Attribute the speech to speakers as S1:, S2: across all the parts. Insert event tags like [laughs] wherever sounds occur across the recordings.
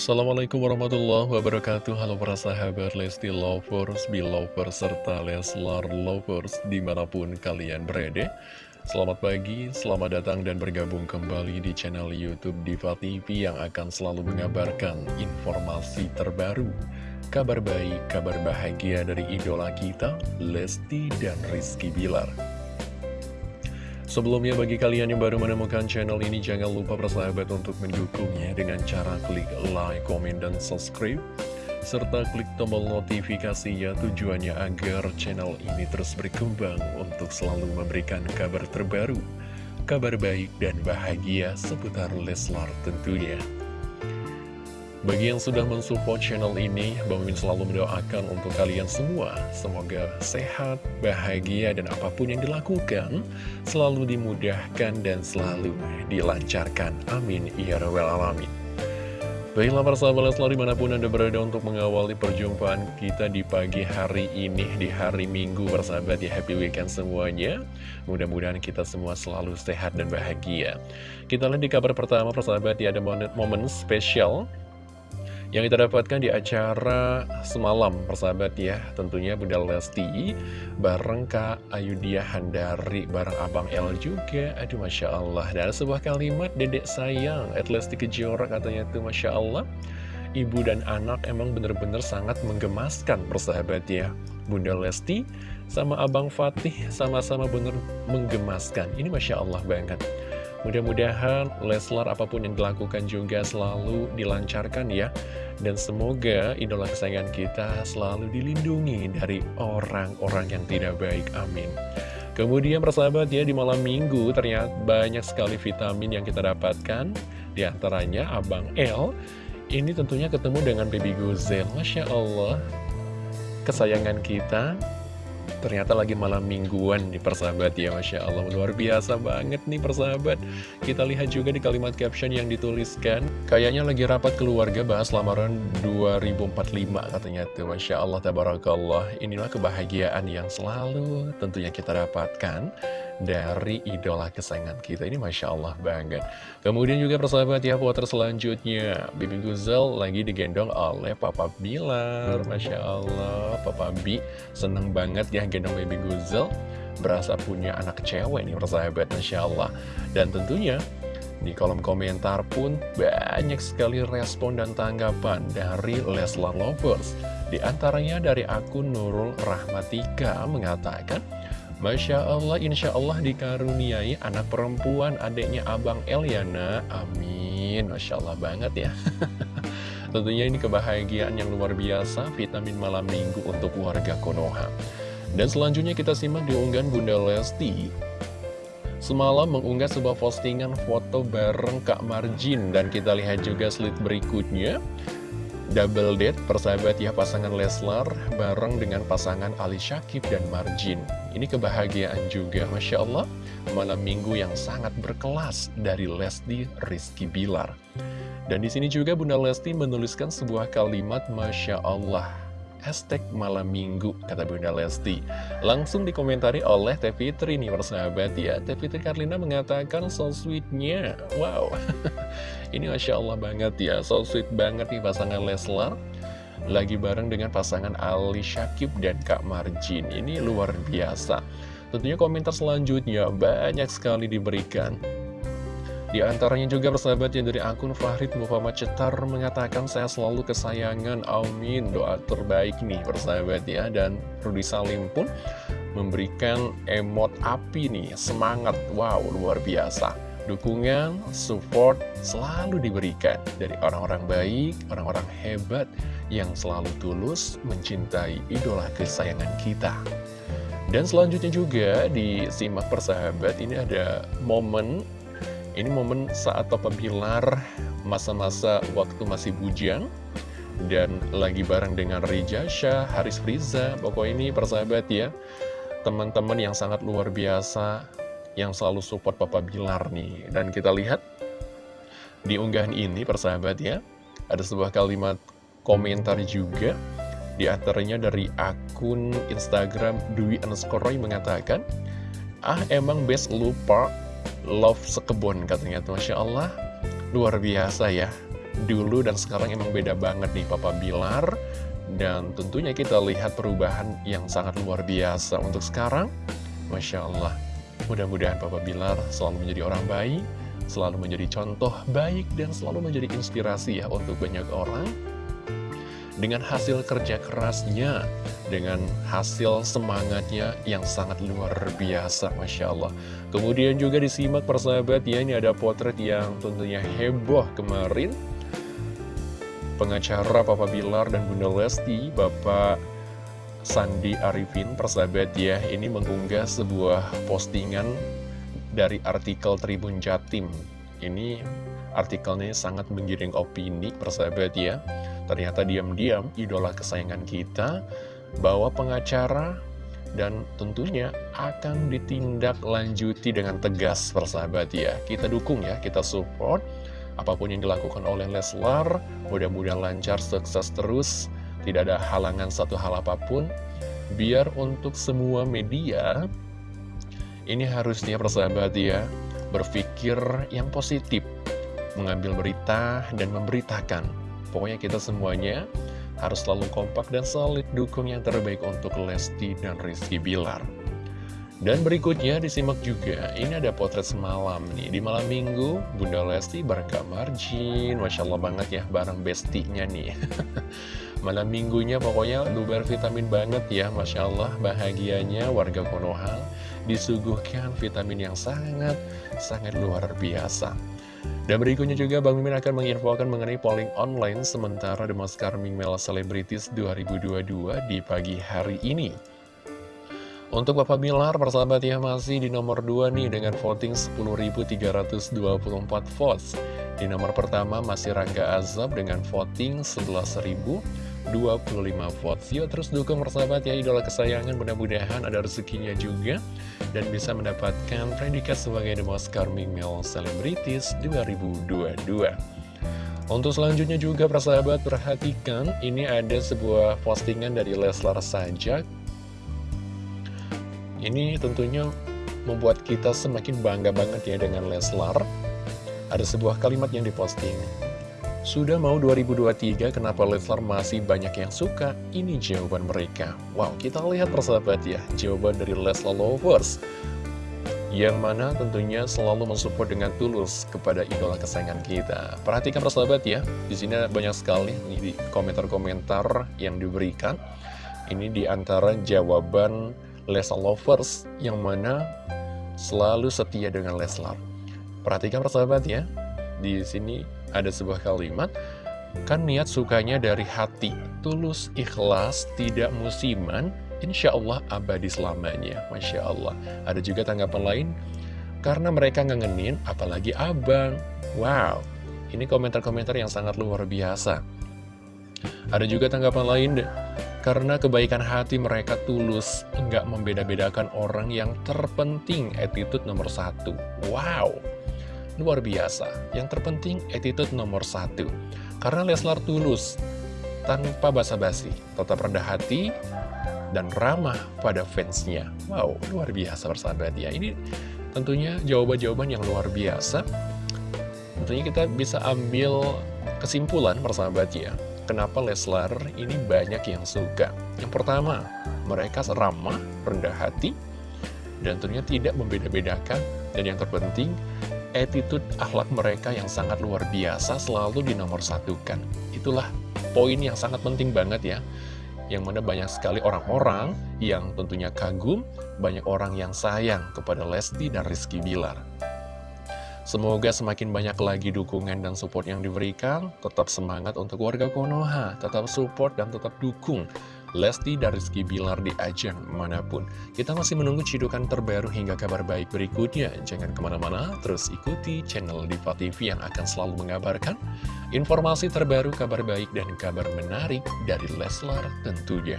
S1: Assalamualaikum warahmatullahi wabarakatuh. Halo para sahabat Lesti Lovers, Belovers, serta Leslar Lovers di mana pun kalian berada. Selamat pagi, selamat datang dan bergabung kembali di channel Youtube Diva TV yang akan selalu mengabarkan informasi terbaru Kabar baik, kabar bahagia dari idola kita, Lesti dan Rizky Bilar Sebelumnya bagi kalian yang baru menemukan channel ini jangan lupa bersahabat untuk mendukungnya dengan cara klik like, komen, dan subscribe serta klik tombol notifikasinya tujuannya agar channel ini terus berkembang untuk selalu memberikan kabar terbaru, kabar baik dan bahagia seputar Leslar tentunya. Bagi yang sudah mensupport channel ini, Bang Min selalu mendoakan untuk kalian semua. Semoga sehat, bahagia, dan apa pun yang dilakukan selalu dimudahkan dan selalu dilancarkan. Amin. Ya Rabbal Alamin. Baiklah para sahabat Leslar di mana pun Anda berada untuk mengawali perjumpaan kita di pagi hari ini, di hari Minggu persahabat ya Happy Weekend semuanya Mudah-mudahan kita semua selalu sehat dan bahagia Kita lihat di kabar pertama persahabat ya ada momen, momen spesial yang kita dapatkan di acara semalam persahabat ya. Tentunya Bunda Lesti bareng Kak Ayudhya Handari bareng Abang L juga. Aduh Masya Allah. Dan sebuah kalimat dedek sayang at Lesti Kejora katanya tuh Masya Allah. Ibu dan anak emang bener-bener sangat menggemaskan persahabat ya. Bunda Lesti sama Abang Fatih sama-sama bener menggemaskan. Ini Masya Allah banget Mudah-mudahan Leslar apa pun yang dilakukan juga selalu dilancarkan ya. Dan semoga idola kesayangan kita selalu dilindungi dari orang-orang yang tidak baik, amin. Kemudian persahabat ya di malam minggu ternyata banyak sekali vitamin yang kita dapatkan. Di antaranya Abang L Ini tentunya ketemu dengan Baby Guzel Masya Allah. Kesayangan kita Ternyata lagi malam mingguan nih persahabat ya Masya Allah. Luar biasa banget nih persahabat. Kita lihat juga di kalimat caption yang dituliskan Kayaknya lagi rapat keluarga bahas lamaran 2045 katanya tuh Masya Allah Tabarakallah. Inilah kebahagiaan yang selalu tentunya kita dapatkan dari idola kesayangan kita. Ini Masya Allah banget. Kemudian juga persahabat ya foto selanjutnya Bibi Guzel lagi digendong oleh Papa Bilar. Masya Allah Papa Bi seneng banget ya gendong Bibi Guzel berasa punya anak cewek nih persahabat Masya Allah dan tentunya di kolom komentar pun banyak sekali respon dan tanggapan dari Leslar Lovers. Di antaranya dari akun Nurul Rahmatika mengatakan, Masya Allah, Insya Allah dikaruniai anak perempuan adiknya Abang Eliana. Amin. Masya Allah banget ya. [laughs] Tentunya ini kebahagiaan yang luar biasa, vitamin malam minggu untuk warga Konoha. Dan selanjutnya kita simak di unggahan Bunda Lesti. Semalam mengunggah sebuah postingan foto bareng Kak Marjin dan kita lihat juga slide berikutnya. Double date persahabat ya pasangan Leslar bareng dengan pasangan Ali Syakib dan Marjin. Ini kebahagiaan juga, Masya Allah, malam minggu yang sangat berkelas dari Lesti Rizky Bilar. Dan di sini juga Bunda Lesti menuliskan sebuah kalimat Masya Allah hashtag malam minggu, kata Bunda Lesti. Langsung dikomentari oleh Teh Fitri nih persahabat ya. Teh Fitri Karlina mengatakan so sweetnya. Wow, [laughs] ini Masya Allah banget ya, so sweet banget nih pasangan Leslar. Lagi bareng dengan pasangan Ali Syakib dan Kak Marjin. Ini luar biasa. Tentunya komentar selanjutnya banyak sekali diberikan. Di antaranya juga persahabat yang dari akun Fahrid Muhammad Cetar mengatakan saya selalu kesayangan, amin, doa terbaik nih persahabat ya. Dan Rudi Salim pun memberikan emot api nih, semangat, wow luar biasa. Dukungan, support selalu diberikan dari orang-orang baik, orang-orang hebat yang selalu tulus mencintai idola kesayangan kita. Dan selanjutnya juga disimak persahabat, ini ada momen ini momen saat Papa Bilar masa-masa waktu masih bujang dan lagi bareng dengan Rija Haris Friza. Pokoknya ini persahabat ya, teman-teman yang sangat luar biasa yang selalu support Papa Bilar nih. Dan kita lihat di unggahan ini persahabat ya, ada sebuah kalimat komentar juga di antaranya dari akun Instagram Dwi Underscore mengatakan, Ah emang best lupa love sekebun katanya tuh. Masya Allah luar biasa ya. Dulu dan sekarang emang beda banget nih Papa Bilar. Dan tentunya kita lihat perubahan yang sangat luar biasa untuk sekarang. Masya Allah mudah-mudahan Papa Bilar selalu menjadi orang baik selalu menjadi contoh baik dan selalu menjadi inspirasi ya untuk banyak orang. Dengan hasil kerja kerasnya, dengan hasil semangatnya yang sangat luar biasa, Masya Allah. Kemudian juga disimak persahabat ya, ini ada potret yang tentunya heboh kemarin. Pengacara Papa Bilar dan Bunda Lesti, Bapak Sandi Arifin, persahabat ya, ini mengunggah sebuah postingan dari artikel Tribun Jatim. Ini artikelnya sangat menggiring opini, persahabat ya. Ternyata diam-diam idola kesayangan kita bawa pengacara dan tentunya akan ditindaklanjuti dengan tegas persahabat ya. Kita dukung ya, kita support apa pun yang dilakukan oleh Leslar, mudah-mudahan lancar, sukses terus, tidak ada halangan satu hal apa pun. Biar untuk semua media, ini harusnya persahabat ya, berpikir yang positif, mengambil berita dan memberitakan Pokoknya kita semuanya harus selalu kompak dan solid dukung yang terbaik untuk Lesti dan Rizky Bilar. Dan berikutnya disimak juga, ini ada potret semalam nih, di malam minggu Bunda Lesti bareng Kak Marjin, Masya Allah banget ya, bareng bestinya nih. [laughs] malam minggunya pokoknya luber vitamin banget ya, Masya Allah bahagianya warga Konoha disuguhkan vitamin yang sangat, sangat luar biasa. Dan berikutnya juga Bang Mimin akan menginfokan mengenai polling online sementara The Most Charming Male Celebrities 2022 di pagi hari ini. Untuk Bapak Bilar, persahabat ya masih di nomor 2 nih dengan voting 10.324 votes. Di nomor pertama masih Rangga Azab dengan voting 11.000 25 votes. Yuk terus dukung persahabat ya idola kesayangan. Mudah-mudahan ada rezekinya juga Dan bisa mendapatkan predikat sebagai The Most Charming Male Celebrities 2022 Untuk selanjutnya juga persahabat perhatikan Ini ada sebuah postingan dari Leslar Sajak Ini tentunya membuat kita semakin bangga banget ya dengan Leslar. Ada sebuah kalimat yang diposting sudah mau 2023, kenapa Leslar masih banyak yang suka? Ini jawaban mereka. Wow, kita lihat persahabat ya, jawaban dari Leslar Lovers. Yang mana tentunya selalu mensupport dengan tulus kepada idola kesayangan kita. Perhatikan persahabat ya, di sini banyak sekali di komentar-komentar yang diberikan. Ini di antara jawaban Leslar Lovers yang mana selalu setia dengan Leslar. Perhatikan persahabat ya, di sini ada sebuah kalimat, kan niat sukanya dari hati, tulus, ikhlas, tidak musiman, insya Allah abadi selamanya. Masya Allah. Ada juga tanggapan lain, karena mereka ngangenin, apalagi abang. Wow, ini komentar-komentar yang sangat luar biasa. Ada juga tanggapan lain, karena kebaikan hati mereka tulus, nggak membeda-bedakan orang yang terpenting, attitude nomor satu. Wow! Luar biasa. Yang terpenting attitude nomor satu. Karena Leslar tulus, tanpa basa-basi, tetap rendah hati, dan ramah pada fansnya. Wow, luar biasa persahabat ya. Ini tentunya jawaban-jawaban yang luar biasa. Tentunya kita bisa ambil kesimpulan persahabat ya. Kenapa Leslar ini banyak yang suka. Yang pertama, mereka ramah, rendah hati, dan tentunya tidak membeda-bedakan. Dan yang terpenting, attitude akhlak mereka yang sangat luar biasa selalu dinomorsatukan. Itulah poin yang sangat penting banget ya. Yang mana banyak sekali orang-orang yang tentunya kagum, banyak orang yang sayang kepada Lesti dan Rizky Bilar. Semoga semakin banyak lagi dukungan dan support yang diberikan, tetap semangat untuk warga Konoha, tetap support dan tetap dukung Lesti dan Rizky Bilar di ajang mana pun. Kita masih menunggu cidukan terbaru hingga kabar baik berikutnya. Jangan ke mana-mana, terus ikuti channel Diva TV yang akan selalu mengabarkan informasi terbaru, kabar baik, dan kabar menarik dari Leslar tentunya.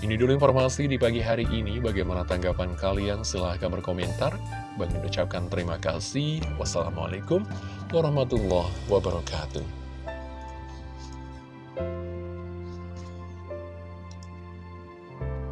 S1: Ini dulu informasi di pagi hari ini. Bagaimana tanggapan kalian? Silahkan berkomentar. Bagi ucapkan terima kasih. Wassalamualaikum warahmatullahi wabarakatuh.